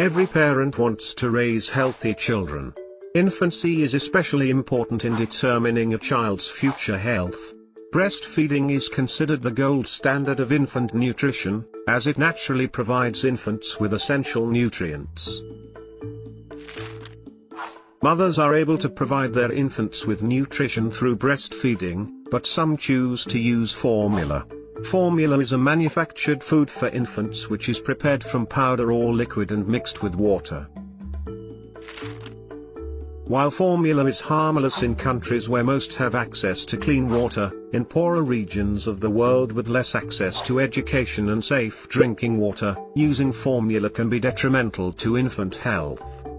Every parent wants to raise healthy children. Infancy is especially important in determining a child's future health. Breastfeeding is considered the gold standard of infant nutrition, as it naturally provides infants with essential nutrients. Mothers are able to provide their infants with nutrition through breastfeeding, but some choose to use formula. Formula is a manufactured food for infants which is prepared from powder or liquid and mixed with water. While formula is harmless in countries where most have access to clean water, in poorer regions of the world with less access to education and safe drinking water, using formula can be detrimental to infant health.